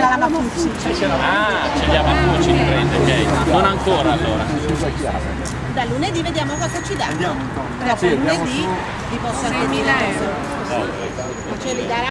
c'è la Mapucci. Ah, c'è la Mapucci, in prende, ok. Non ancora allora. Da lunedì vediamo cosa ci dà. Dopo lunedì vi posso anche euro. Ma Ce li darà